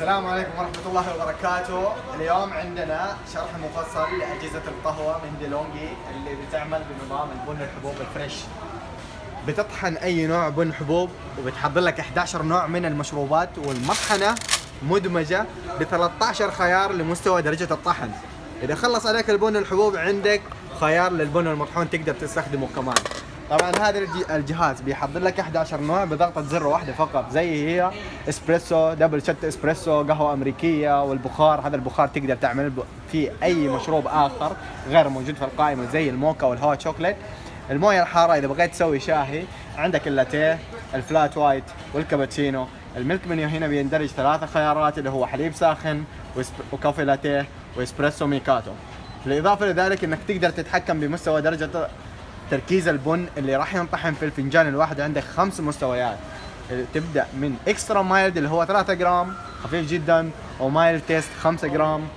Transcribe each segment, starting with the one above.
السلام عليكم ورحمة الله وبركاته، اليوم عندنا شرح مفصل لأجهزة القهوة من ديلونجي اللي بتعمل بنظام البن الحبوب الفريش. بتطحن أي نوع بن حبوب وبتحضر لك 11 نوع من المشروبات والمطحنة مدمجة ب 13 خيار لمستوى درجة الطحن. إذا خلص عليك البن الحبوب عندك خيار للبن المطحون تقدر تستخدمه كمان. طبعا هذا الج- الجهاز بيحضر لك 11 نوع بضغطة زر واحدة فقط زي هي إسبريسو double shot إسبريسو قهوة أمريكية والبخار هذا البخار تقدر تعمل فيه أي مشروب آخر غير موجود في القائمة زي الموكا وال hot chocolate الموية الحارة إذا بغيت تسوي شاهي عندك اللاتيه ال flat white والكابتشينو. ال milk menu هنا بيندرج ثلاثة خيارات اللي هو حليب ساخن و coffee latte و espresso macchiato. بالإضافة لذلك إنك تقدر تتحكم بمستوى درجة تركيز البن اللي راح ينطحن في الفنجان الواحد عندك خمس مستويات. تبدأ من extra mild اللي هو 3 جرام خفيف جدا و mild taste 5 جرام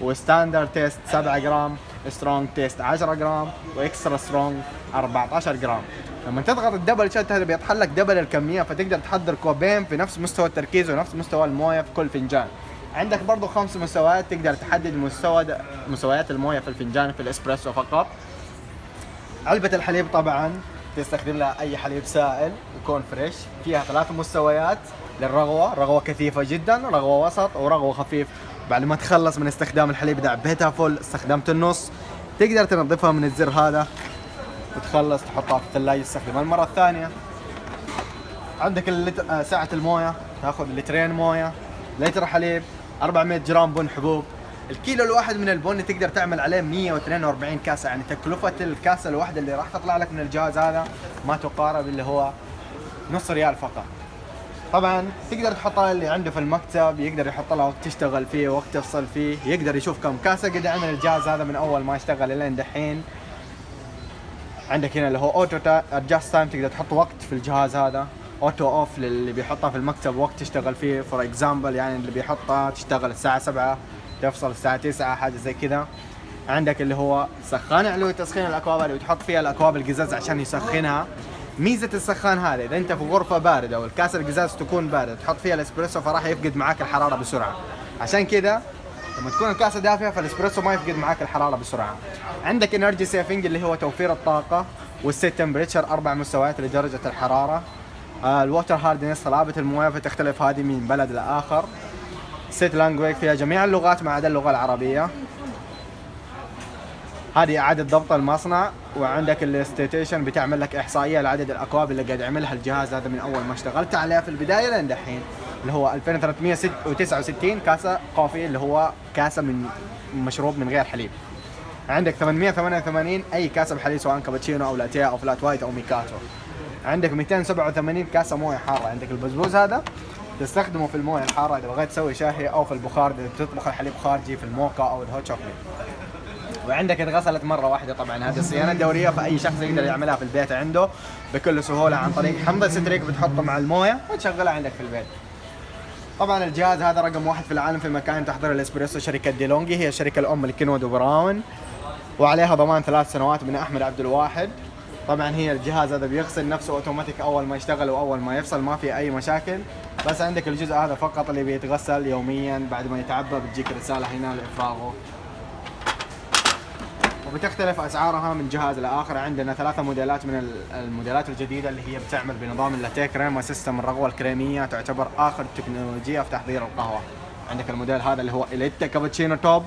و standard taste 7 جرام strong taste 10 جرام و extra strong 14 جرام. لما تضغط ال double shot هذا بيطحن لك double الكمية فتقدر تحضر كوبين في نفس مستوى التركيز ونفس مستوى الموية في كل فنجان. عندك برضو خمس مستويات تقدر تحدد مستوى مستويات الموية في الفنجان في الإسبريسو فقط. علبة الحليب طبعا. تستخدم لها أي حليب سائل يكون فريش. فيها ثلاث مستويات للرغوة. رغوة كثيفة جدا رغوة وسط ورغوة خفيف. بعد ما تخلص من استخدام الحليب اذا عبيتها فل. استخدمت النص. تقدر تنظفها من الزر هذا. وتخلص تحطها في الثلاجة. تستخدمها المرة الثانية. عندك اللتر آه، سعة الموية. تأخذ لترين موية. لتر حليب. 400 جرام بن حبوب. الكيلو الواحد من البن تقدر تعمل عليه 142 كاسة. يعني تكلفة الكاسة الواحدة اللي راح تطلع لك من الجهاز هذا ما تقارب اللي هو نص ريال فقط. طبعا تقدر تحطها اللي عنده في المكتب يقدر يحط لها وقت تشتغل فيه وقت تفصل فيه يقدر يشوف كم كاسة قد عمل الجهاز هذا من أول ما اشتغل لين دحين. عندك هنا اللي هو auto adjust time تقدر تحط وقت في الجهاز هذا. auto off للي بيحطها في المكتب وقت تشتغل فيه. for example يعني اللي بيحطها تشتغل الساعة 7 تفصل الساعة 9 حاجة زي كذا. عندك اللي هو سخان علوي تسخين الأكواب اللي بتحط فيها الأكواب القزاز عشان يسخنها. ميزة السخان هذا إذا أنت في غرفة باردة والكاسة القزاز تكون باردة تحط فيها الإسبريسو فراح يفقد معاك الحرارة بسرعة. عشان كذا لما تكون الكاسة دافية فالإسبريسو ما يفقد معاك الحرارة بسرعة. عندك energy saving اللي هو توفير الطاقة وال set temperature أربع مستويات لدرجة الحرارة. آه، ال water hardness صلابة الموية فتختلف هذه من بلد لآخر. set language فيها جميع اللغات ما عدا اللغة العربية. هذه إعادة ضبط المصنع وعندك ال statistician بتعمل لك إحصائية لعدد الأكواب اللي قاعد يعملها الجهاز. هذا من أول ما اشتغلت عليه في البداية لين دحين اللي هو 2369 كاسة coffee اللي هو كاسة من مشروب من غير حليب. عندك 888 أي كاسة بحليب سواء كابتشينو أو لاتيه أو flat white أو ماكياتو. عندك 287 كاسة موية حارة. عندك البزبوز هذا. تستخدمه في الموية الحارة إذا بغيت تسوي شاهي أو في البخار إذا تبخر الحليب خارجي في الموكا أو ال hot chocolate. وعندك اتغسلت مرة واحدة طبعا. هذه الصيانة الدورية فأي شخص يقدر يعملها في البيت عنده بكل سهولة عن طريق حمض الستريك بتحطه مع الموية وتشغلها عندك في البيت. طبعا الجهاز هذا رقم واحد في العالم في مكان تحضير الإسبريسو شركة ديلونجي. هي الشركة الأم لكينوود وبراون وعليها ضمان ثلاث سنوات من أحمد عبد الواحد. طبعا هي الجهاز هذا بيغسل نفسه أوتوماتيك أول ما يشتغل وأول ما يفصل ما في أي مشاكل. بس عندك الجزء هذا فقط اللي بيتغسل يوميا بعد ما يتعبى بتجيك رسالة هنا لإفراغه. وبتختلف أسعارها من جهاز لآخر. عندنا ثلاثة موديلات من ال- الموديلات الجديدة اللي هي بتعمل بنظام اللاتيه كريما system الرغوة الكريمية تعتبر آخر تكنولوجيا في تحضير القهوة. عندك الموديل هذا اللي هو إليتا كابتشينو top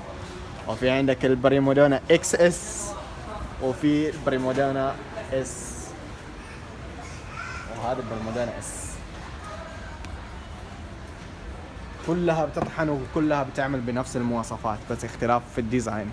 وفي عندك البريمودونا إكس إس وفي البريمودونا إس. وهذا البريمودونا إس. كلها بتطحن وكلها بتعمل بنفس المواصفات بس اختلاف في ال design